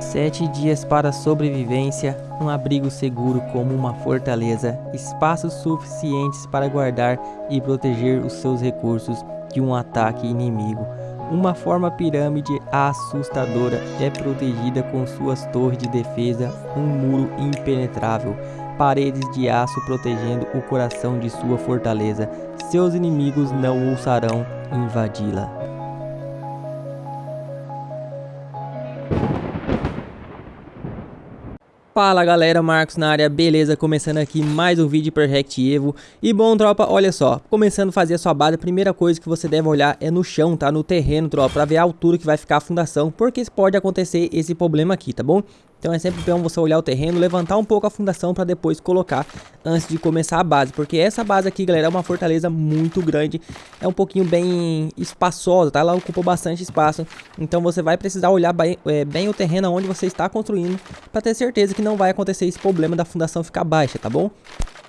Sete dias para sobrevivência, um abrigo seguro como uma fortaleza, espaços suficientes para guardar e proteger os seus recursos de um ataque inimigo. Uma forma pirâmide assustadora é protegida com suas torres de defesa, um muro impenetrável, paredes de aço protegendo o coração de sua fortaleza. Seus inimigos não ousarão invadi-la. Fala galera, Marcos na área, beleza? Começando aqui mais um vídeo para React Evo E bom tropa, olha só, começando a fazer a sua base, a primeira coisa que você deve olhar é no chão, tá? No terreno, tropa, para ver a altura que vai ficar a fundação Porque pode acontecer esse problema aqui, tá bom? Então é sempre bom você olhar o terreno, levantar um pouco a fundação para depois colocar antes de começar a base. Porque essa base aqui, galera, é uma fortaleza muito grande. É um pouquinho bem espaçosa, tá? Ela ocupa bastante espaço. Então você vai precisar olhar bem, é, bem o terreno onde você está construindo para ter certeza que não vai acontecer esse problema da fundação ficar baixa, tá bom?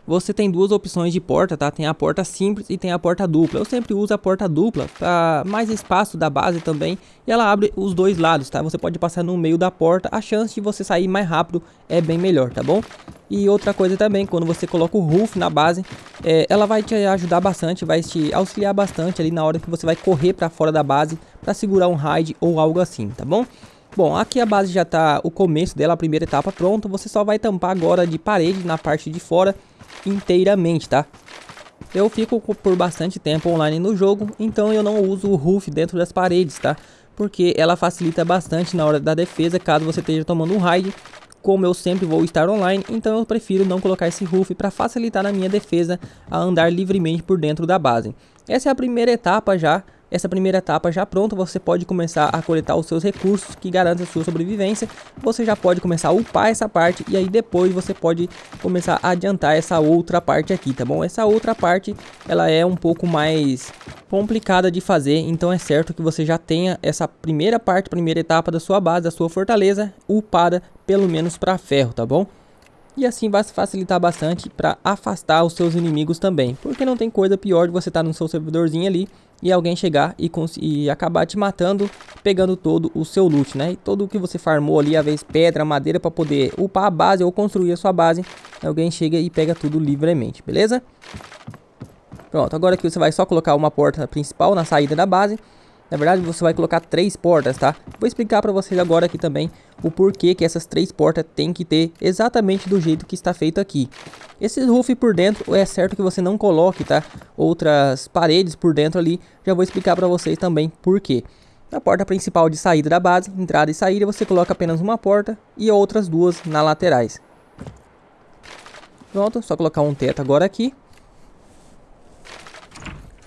Você tem duas opções de porta, tá? Tem a porta simples e tem a porta dupla. Eu sempre uso a porta dupla para mais espaço da base também e ela abre os dois lados, tá? Você pode passar no meio da porta, a chance de você sair mais rápido é bem melhor, tá bom? E outra coisa também, quando você coloca o roof na base, é, ela vai te ajudar bastante, vai te auxiliar bastante ali na hora que você vai correr para fora da base para segurar um raid ou algo assim, tá bom? Bom, aqui a base já tá o começo dela, a primeira etapa pronta. Você só vai tampar agora de parede na parte de fora inteiramente, tá? Eu fico por bastante tempo online no jogo, então eu não uso o roof dentro das paredes, tá? Porque ela facilita bastante na hora da defesa, caso você esteja tomando um raid. Como eu sempre vou estar online, então eu prefiro não colocar esse roof para facilitar na minha defesa a andar livremente por dentro da base. Essa é a primeira etapa já essa primeira etapa já pronta, você pode começar a coletar os seus recursos que garantem a sua sobrevivência. Você já pode começar a upar essa parte e aí depois você pode começar a adiantar essa outra parte aqui, tá bom? Essa outra parte, ela é um pouco mais complicada de fazer, então é certo que você já tenha essa primeira parte, primeira etapa da sua base, da sua fortaleza, upada pelo menos para ferro, tá bom? E assim vai facilitar bastante para afastar os seus inimigos também. Porque não tem coisa pior de você estar tá no seu servidorzinho ali e alguém chegar e, e, acabar te matando, pegando todo o seu loot, né? E todo o que você farmou ali, a vez pedra, madeira para poder upar a base ou construir a sua base, alguém chega e pega tudo livremente, beleza? Pronto, agora aqui você vai só colocar uma porta principal na saída da base na verdade, você vai colocar três portas, tá? Vou explicar para vocês agora aqui também o porquê que essas três portas tem que ter exatamente do jeito que está feito aqui. Esse roof por dentro, é certo que você não coloque, tá? Outras paredes por dentro ali, já vou explicar para vocês também por quê. Na porta principal de saída da base, entrada e saída, você coloca apenas uma porta e outras duas na laterais. Pronto, só colocar um teto agora aqui.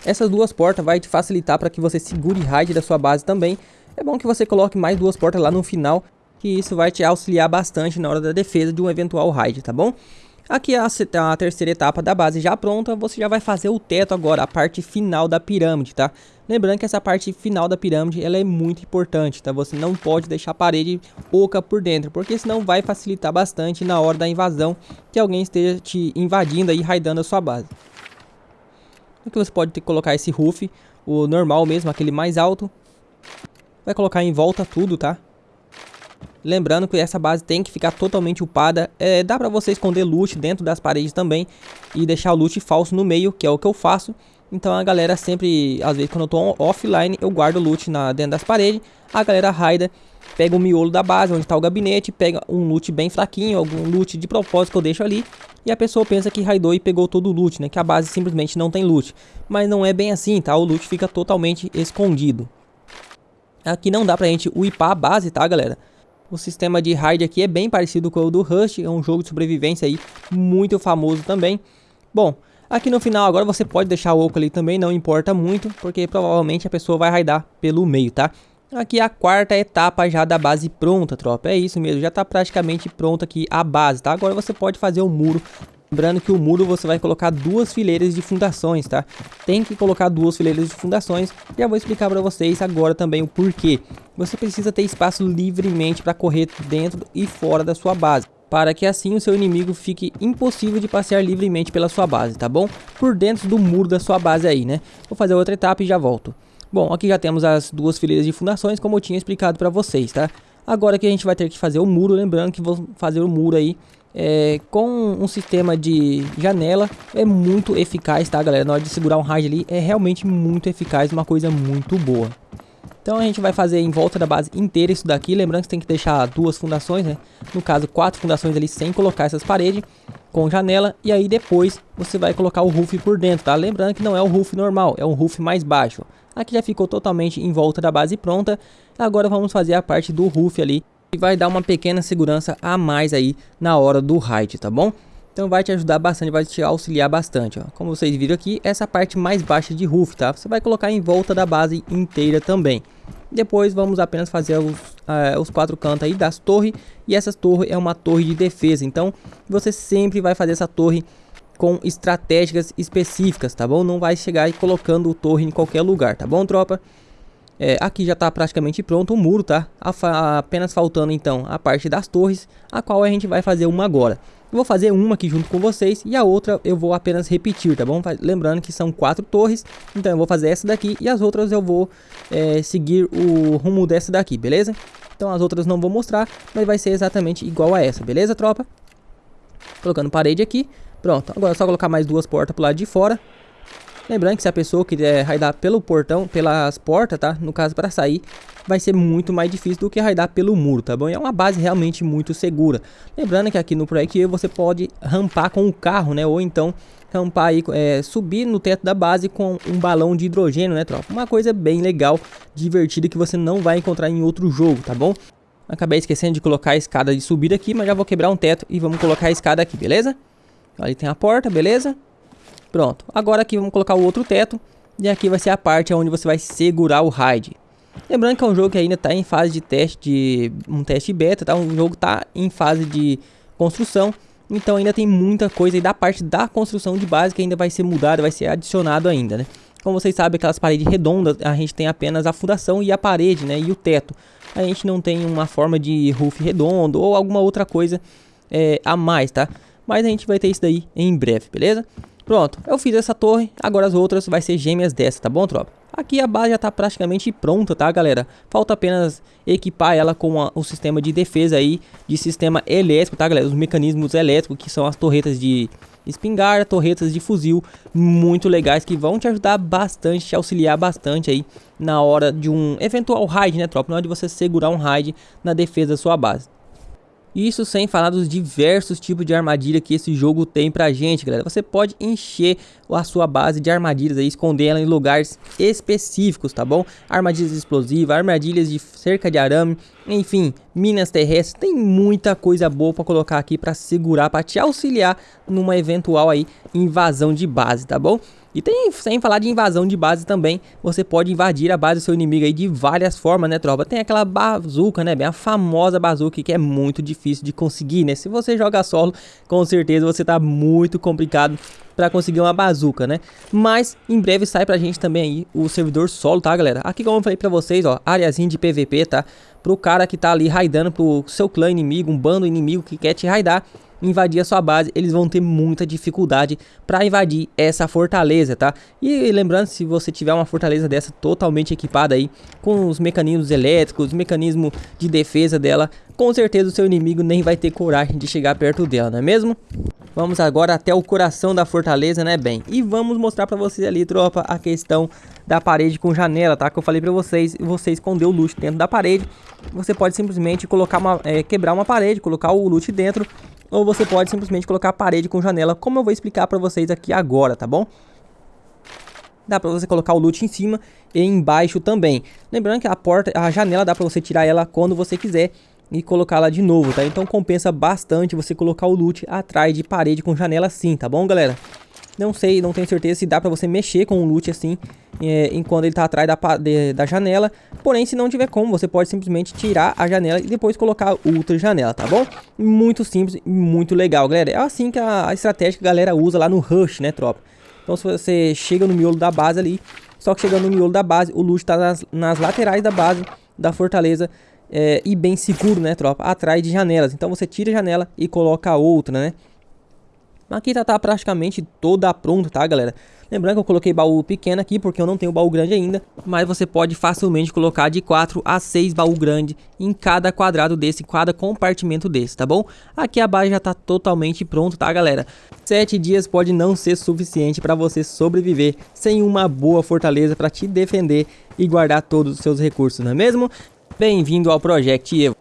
Essas duas portas vai te facilitar para que você segure raid da sua base também. É bom que você coloque mais duas portas lá no final, que isso vai te auxiliar bastante na hora da defesa de um eventual raid, tá bom? Aqui a, a terceira etapa da base já pronta, você já vai fazer o teto agora, a parte final da pirâmide, tá? Lembrando que essa parte final da pirâmide, ela é muito importante, tá? Você não pode deixar a parede oca por dentro, porque senão vai facilitar bastante na hora da invasão que alguém esteja te invadindo e raidando a sua base. Aqui você pode ter que colocar esse roof, o normal mesmo, aquele mais alto. Vai colocar em volta tudo, tá? Lembrando que essa base tem que ficar totalmente upada. É, dá pra você esconder loot dentro das paredes também. E deixar o loot falso no meio, que é o que eu faço. Então a galera sempre, às vezes quando eu tô offline, eu guardo loot na, dentro das paredes. A galera raida, pega o miolo da base, onde está o gabinete, pega um loot bem fraquinho, algum loot de propósito que eu deixo ali. E a pessoa pensa que raidou e pegou todo o loot, né? Que a base simplesmente não tem loot. Mas não é bem assim, tá? O loot fica totalmente escondido. Aqui não dá pra gente upar a base, tá, galera? O sistema de raid aqui é bem parecido com o do Rust, é um jogo de sobrevivência aí muito famoso também. Bom, aqui no final agora você pode deixar o oco ali também, não importa muito, porque provavelmente a pessoa vai raidar pelo meio, tá? Aqui a quarta etapa já da base pronta, tropa. É isso mesmo, já está praticamente pronta aqui a base, tá? Agora você pode fazer o muro. Lembrando que o muro você vai colocar duas fileiras de fundações, tá? Tem que colocar duas fileiras de fundações. Já vou explicar para vocês agora também o porquê. Você precisa ter espaço livremente para correr dentro e fora da sua base para que assim o seu inimigo fique impossível de passear livremente pela sua base, tá bom? Por dentro do muro da sua base aí, né? Vou fazer outra etapa e já volto. Bom, aqui já temos as duas fileiras de fundações, como eu tinha explicado para vocês, tá? Agora que a gente vai ter que fazer o muro, lembrando que vou fazer o muro aí é, com um sistema de janela é muito eficaz, tá galera? Na hora de segurar um raid ali é realmente muito eficaz, uma coisa muito boa. Então a gente vai fazer em volta da base inteira isso daqui, lembrando que você tem que deixar duas fundações, né? No caso, quatro fundações ali sem colocar essas paredes com janela e aí depois você vai colocar o roof por dentro, tá? Lembrando que não é o roof normal, é um roof mais baixo. Aqui já ficou totalmente em volta da base pronta. Agora vamos fazer a parte do roof ali e vai dar uma pequena segurança a mais aí na hora do raid, tá bom? Então vai te ajudar bastante, vai te auxiliar bastante, ó. Como vocês viram aqui, essa parte mais baixa de roof, tá? Você vai colocar em volta da base inteira também. Depois vamos apenas fazer os, uh, os quatro cantos aí das torres. E essa torre é uma torre de defesa, então você sempre vai fazer essa torre com estratégicas específicas, tá bom? Não vai chegar e colocando torre em qualquer lugar, tá bom, tropa? É, aqui já está praticamente pronto o muro, tá? apenas faltando então a parte das torres, a qual a gente vai fazer uma agora. Vou fazer uma aqui junto com vocês e a outra eu vou apenas repetir, tá bom? Lembrando que são quatro torres, então eu vou fazer essa daqui e as outras eu vou é, seguir o rumo dessa daqui, beleza? Então as outras não vou mostrar, mas vai ser exatamente igual a essa, beleza, tropa? Colocando parede aqui, pronto. Agora é só colocar mais duas portas pro lado de fora Lembrando que se a pessoa quiser raidar pelo portão, pelas portas, tá? No caso, para sair, vai ser muito mais difícil do que raidar pelo muro, tá bom? E é uma base realmente muito segura. Lembrando que aqui no Project você pode rampar com o carro, né? Ou então rampar aí, é, subir no teto da base com um balão de hidrogênio, né, tropa? Uma coisa bem legal, divertida que você não vai encontrar em outro jogo, tá bom? Acabei esquecendo de colocar a escada de subida aqui, mas já vou quebrar um teto e vamos colocar a escada aqui, beleza? Ali tem a porta, beleza? Pronto, agora aqui vamos colocar o outro teto e aqui vai ser a parte onde você vai segurar o raid. Lembrando que é um jogo que ainda está em fase de teste, de um teste beta, tá? Um jogo está em fase de construção, então ainda tem muita coisa aí da parte da construção de base que ainda vai ser mudada, vai ser adicionado ainda, né? Como vocês sabem, aquelas paredes redondas, a gente tem apenas a fundação e a parede, né? E o teto. A gente não tem uma forma de roof redondo ou alguma outra coisa é, a mais, tá? Mas a gente vai ter isso daí em breve, beleza? Pronto, eu fiz essa torre, agora as outras vai ser gêmeas dessa, tá bom, tropa? Aqui a base já tá praticamente pronta, tá, galera? Falta apenas equipar ela com a, o sistema de defesa aí, de sistema elétrico, tá, galera? Os mecanismos elétricos, que são as torretas de espingarda, torretas de fuzil, muito legais, que vão te ajudar bastante, te auxiliar bastante aí na hora de um eventual raid, né, tropa? Na hora de você segurar um raid na defesa da sua base. Isso sem falar dos diversos tipos de armadilha que esse jogo tem pra gente, galera. Você pode encher a sua base de armadilhas aí, esconder ela em lugares específicos, tá bom? Armadilhas explosivas, armadilhas de cerca de arame, enfim, minas terrestres. Tem muita coisa boa pra colocar aqui pra segurar, pra te auxiliar numa eventual aí invasão de base, tá bom? E tem, sem falar de invasão de base também, você pode invadir a base do seu inimigo aí de várias formas, né, tropa? Tem aquela bazuca, né, bem a famosa bazuca que é muito difícil de conseguir, né? Se você joga solo, com certeza você tá muito complicado para conseguir uma bazuca, né? Mas em breve sai pra gente também aí o servidor solo, tá, galera? Aqui como eu falei pra vocês, ó, áreazinha de PVP, tá? Pro cara que tá ali raidando pro seu clã inimigo, um bando inimigo que quer te raidar invadir a sua base, eles vão ter muita dificuldade para invadir essa fortaleza, tá? E lembrando, se você tiver uma fortaleza dessa totalmente equipada aí, com os mecanismos elétricos, mecanismo de defesa dela, com certeza o seu inimigo nem vai ter coragem de chegar perto dela, não é mesmo? Vamos agora até o coração da fortaleza, né, bem? E vamos mostrar pra vocês ali, tropa, a questão da parede com janela, tá? Que eu falei pra vocês, você escondeu o loot dentro da parede. Você pode simplesmente colocar uma, é, quebrar uma parede, colocar o loot dentro ou você pode simplesmente colocar a parede com janela, como eu vou explicar para vocês aqui agora, tá bom? Dá para você colocar o loot em cima e embaixo também. Lembrando que a porta, a janela dá para você tirar ela quando você quiser e colocá-la de novo, tá? Então compensa bastante você colocar o loot atrás de parede com janela assim, tá bom, galera? Não sei, não tenho certeza se dá pra você mexer com o loot assim, é, enquanto ele tá atrás da, de, da janela. Porém, se não tiver como, você pode simplesmente tirar a janela e depois colocar outra janela, tá bom? Muito simples e muito legal, galera. É assim que a, a estratégia que a galera usa lá no Rush, né, tropa? Então, se você chega no miolo da base ali, só que chegando no miolo da base, o loot tá nas, nas laterais da base da fortaleza é, e bem seguro, né, tropa? Atrás de janelas. Então, você tira a janela e coloca outra, né? Aqui tá, tá praticamente toda pronta, tá, galera? Lembrando que eu coloquei baú pequeno aqui porque eu não tenho baú grande ainda, mas você pode facilmente colocar de 4 a 6 baú grande em cada quadrado desse, cada compartimento desse, tá bom? Aqui a base já tá totalmente pronto, tá, galera? 7 dias pode não ser suficiente para você sobreviver sem uma boa fortaleza para te defender e guardar todos os seus recursos, não é mesmo? Bem-vindo ao Project Evo.